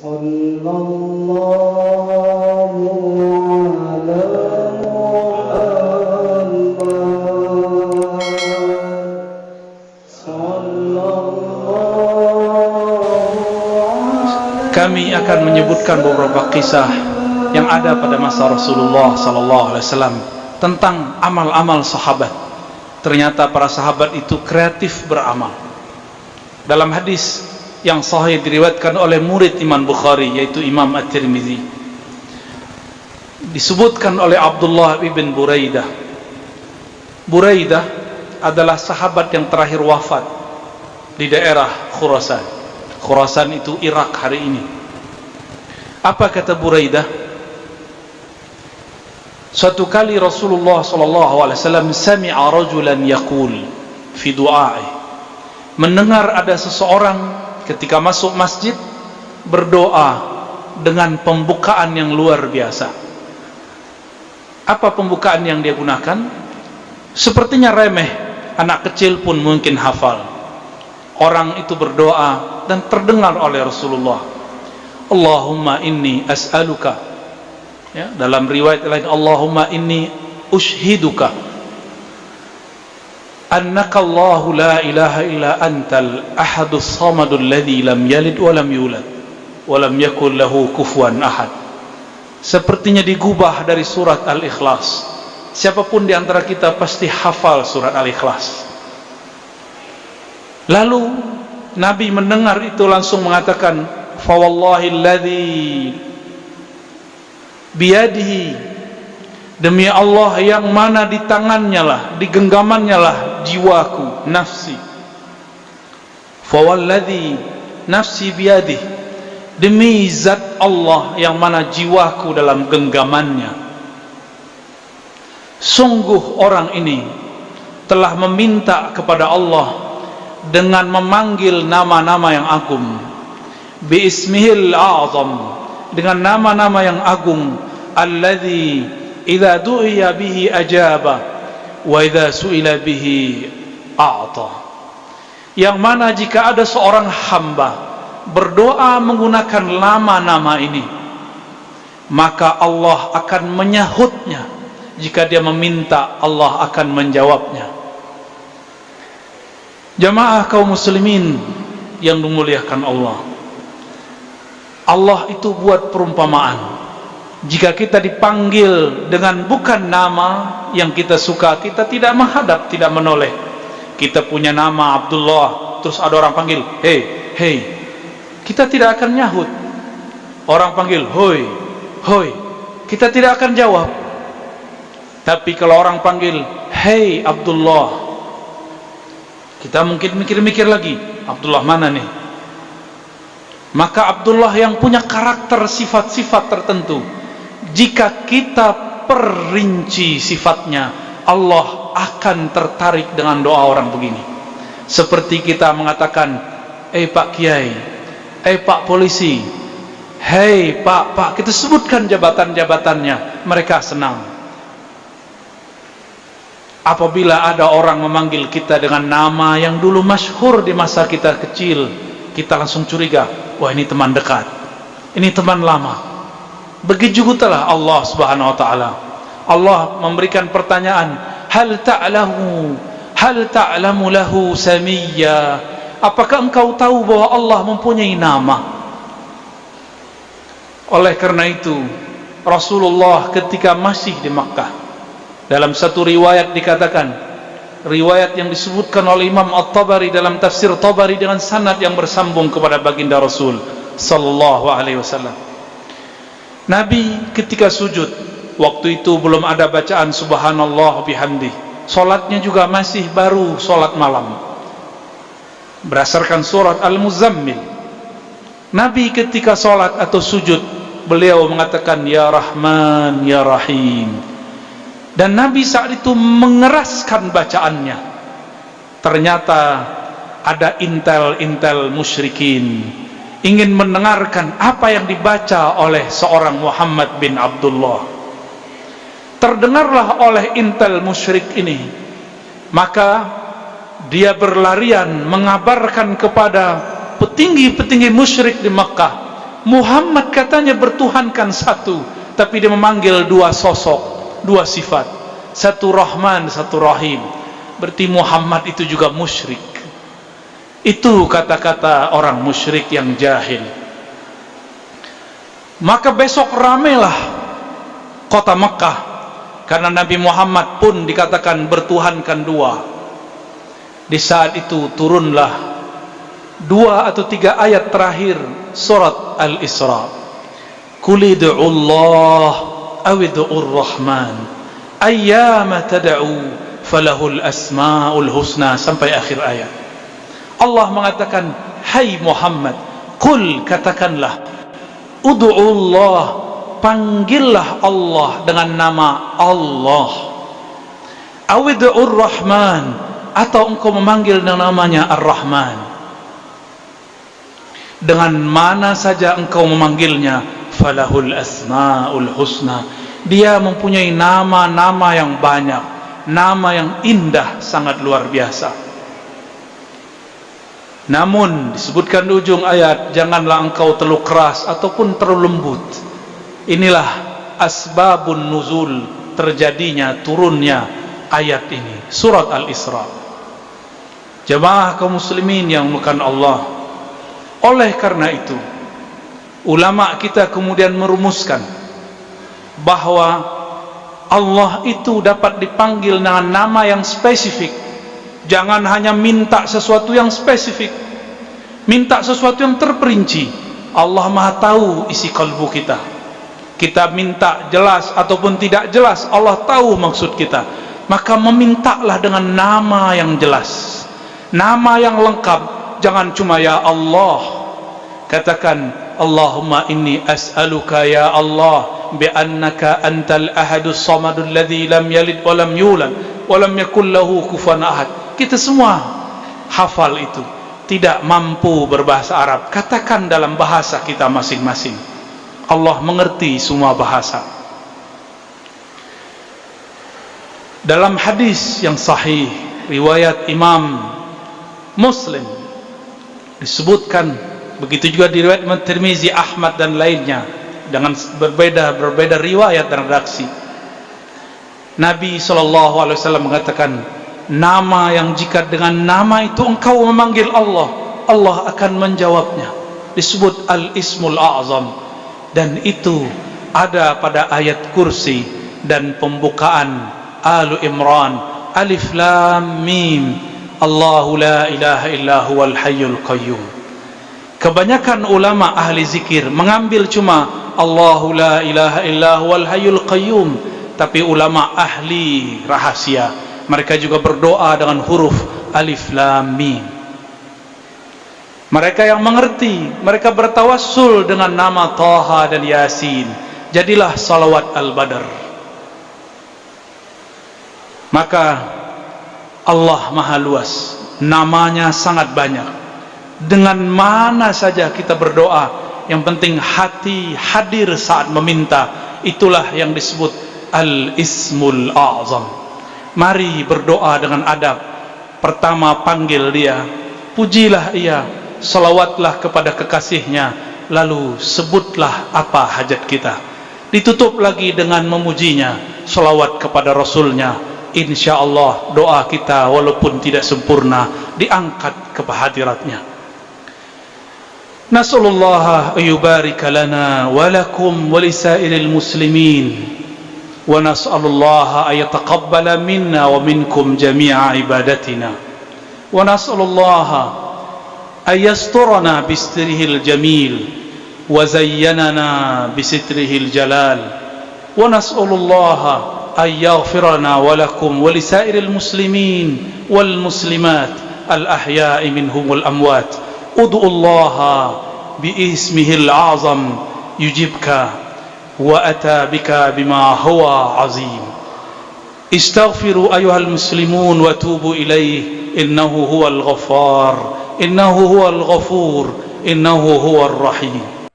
صلى الله على محمد صلى الله على Kami akan menyebutkan beberapa kisah yang ada pada masa Rasulullah sallallahu alaihi wasallam tentang amal-amal sahabat. Ternyata para sahabat itu kreatif beramal. Dalam hadis yang sahih diriwayatkan oleh murid Imam Bukhari yaitu Imam At-Tirmizi disebutkan oleh Abdullah ibn Buraidah. Buraidah adalah sahabat yang terakhir wafat di daerah Khurasan. Khurasan itu Irak hari ini. Apa kata Buraidah? Suatu kali Rasulullah wasallam sami'a rajulan yaqul fi du'a'i. Mendengar ada seseorang ketika masuk masjid berdoa dengan pembukaan yang luar biasa. Apa pembukaan yang dia gunakan? Sepertinya remeh, anak kecil pun mungkin hafal. Orang itu berdoa dan terdengar oleh Rasulullah. Allahumma inni as'aluka ya, dalam riwayat lain Allahumma inni ushiduka la ilaha illa antal ahadus samadul ladzi lam yalid wa lam yulad wa lam yakul lahu kufuwan ahad sepertinya digubah dari surat al-ikhlas. Siapapun di antara kita pasti hafal surat al-ikhlas. Lalu Nabi mendengar itu langsung mengatakan fa wallahi alladzi biyadihi. Demi Allah yang mana di tangannya lah di genggamannya lah jiwaku nafsi. Fawalladhi nafsi biyadih. Demi zat Allah yang mana jiwaku dalam genggamannya. Sungguh orang ini telah meminta kepada Allah dengan memanggil nama-nama yang agung. Biismihil a'zam. Dengan nama-nama yang agung. Alladhi idza du'iya bihi ajaba wa idza su'ila bihi a'ta. Yang mana jika ada seorang hamba berdoa menggunakan nama-nama ini maka Allah akan menyahutnya. Jika dia meminta Allah akan menjawabnya. Jamaah kaum muslimin yang dimuliakan Allah. Allah itu buat perumpamaan jika kita dipanggil dengan bukan nama yang kita suka kita tidak menghadap tidak menoleh. Kita punya nama Abdullah terus ada orang panggil hei hei kita tidak akan nyahut. Orang panggil hoi hoi. Kita tidak akan jawab. Tapi kalau orang panggil hei Abdullah. Kita mungkin mikir-mikir lagi Abdullah mana nih? Maka Abdullah yang punya karakter sifat-sifat tertentu jika kita perinci sifatnya Allah akan tertarik dengan doa orang begini. Seperti kita mengatakan eh Pak Kiai eh Pak Polisi hei Pak Pak kita sebutkan jabatan-jabatannya mereka senang. Apabila ada orang memanggil kita dengan nama yang dulu masyhur di masa kita kecil kita langsung curiga wah ini teman dekat ini teman lama begitu juga Allah Subhanahu wa taala. Allah memberikan pertanyaan hal ta'lamu? Hal ta'lamu lahu samiyya? Apakah engkau tahu bahwa Allah mempunyai nama? Oleh karena itu Rasulullah ketika masih di Makkah dalam satu riwayat dikatakan riwayat yang disebutkan oleh Imam At-Tabari dalam tafsir Tabari dengan sanad yang bersambung kepada baginda Rasul sallallahu alaihi wasallam Nabi ketika sujud waktu itu belum ada bacaan subhanallah bihamdi solatnya juga masih baru solat malam. Berdasarkan surat Al-Muzammil. Nabi ketika solat atau sujud beliau mengatakan ya Rahman ya Rahim. Dan Nabi saat itu mengeraskan bacaannya. Ternyata ada intel-intel musyrikin ingin mendengarkan apa yang dibaca oleh seorang Muhammad bin Abdullah. Terdengarlah oleh intel musyrik ini. Maka dia berlarian mengabarkan kepada petinggi-petinggi musyrik di Makkah Muhammad katanya bertuhankan satu tapi dia memanggil dua sosok dua sifat. Satu Rahman satu Rahim. Berarti Muhammad itu juga musyrik itu kata-kata orang musyrik yang jahil maka besok ramailah kota Mekah karena Nabi Muhammad pun dikatakan bertuhankan dua di saat itu turunlah dua atau tiga ayat terakhir surat Al-Isra. Qul ud'u Allah aw ud'u Ar-Rahman ayyama tad'u falahul asmaul husna sampai akhir ayat. Allah mengatakan, "Hai Muhammad, qul katakanlah ud'u Allah, panggillah Allah dengan nama Allah. Aw ud'u Ar-Rahman atau engkau memanggil namanya Ar-Rahman." dengan mana saja engkau memanggilnya falahul asmaul husna dia mempunyai nama-nama yang banyak nama yang indah sangat luar biasa namun disebutkan di ujung ayat janganlah engkau terlalu keras ataupun terlalu lembut inilah asbabun nuzul terjadinya turunnya ayat ini surat al-isra jemaah kaum muslimin yang bukan Allah oleh karena itu, ulama kita kemudian merumuskan bahawa Allah itu dapat dipanggil dengan nama yang spesifik. Jangan hanya minta sesuatu yang spesifik. Minta sesuatu yang terperinci. Allah Maha tahu isi kalbu kita. Kita minta jelas ataupun tidak jelas, Allah tahu maksud kita. Maka memintalah dengan nama yang jelas. Nama yang lengkap, jangan cuma ya Allah katakan Allahumma inni as'aluka ya Allah bi annaka antal ahadus samadul ladzi lam yalid wa lam yulad wa lam yakul lahu kufuwan ahad kita semua hafal itu. Tidak mampu berbahasa Arab. Katakan dalam bahasa kita masing-masing. Allah mengerti semua bahasa. Dalam hadis yang sahih riwayat Imam Muslim disebutkan begitu juga diriwayat Imam Tirmizi, Ahmad dan lainnya dengan berbeda berbeda riwayat dan redaksi. Nabi wasallam mengatakan nama yang jika dengan nama itu engkau memanggil Allah, Allah akan menjawabnya. Disebut Al-Ismul A'zam. Dan itu ada pada ayat kursi dan pembukaan Al Imran. Alif Lam Mim. Allahu la ilaha illa huwal hayyul qayyum. Kebanyakan ulama ahli zikir mengambil cuma Allahu la ilaha illa huwal hayyul qayyum. Tapi ulama ahli rahasia mereka juga berdoa dengan huruf alif lam mim. Mereka yang mengerti mereka bertawassul dengan nama Taha dan Yasin. Jadilah salawat al-badr. Maka Allah maha luas namanya sangat banyak. Dengan mana saja kita berdoa yang penting hati hadir saat meminta itulah yang disebut al-ismul a'zam mari berdoa dengan adab. Pertama panggil dia. Pujilah ia. Selawatlah kepada kekasihnya. Lalu sebutlah apa hajat kita. Ditutup lagi dengan memujinya. Selawat kepada rasulnya. Insyaallah doa kita walaupun tidak sempurna diangkat ke hadiratnya. Nasallallahu yubarik lana wa lakum wa lisa'il muslimin. ونسأل الله أن يتقبل منا ومنكم جميع عبادتنا. ونسأل الله أن يسترنا بستره الجميل وزيننا بستره الجلال. ونسأل الله أن يغفرنا ولكم ولسائر المسلمين والمسلمات الأحياء منهم والأموات. ادعو الله باسمه الأعظم يجيبك وأتى بك بما هو عظيم. استغفروا أيها المسلمون وتوبوا إليه. إنه هو الغفار. إنه هو الغفور. إنه هو الرحيم.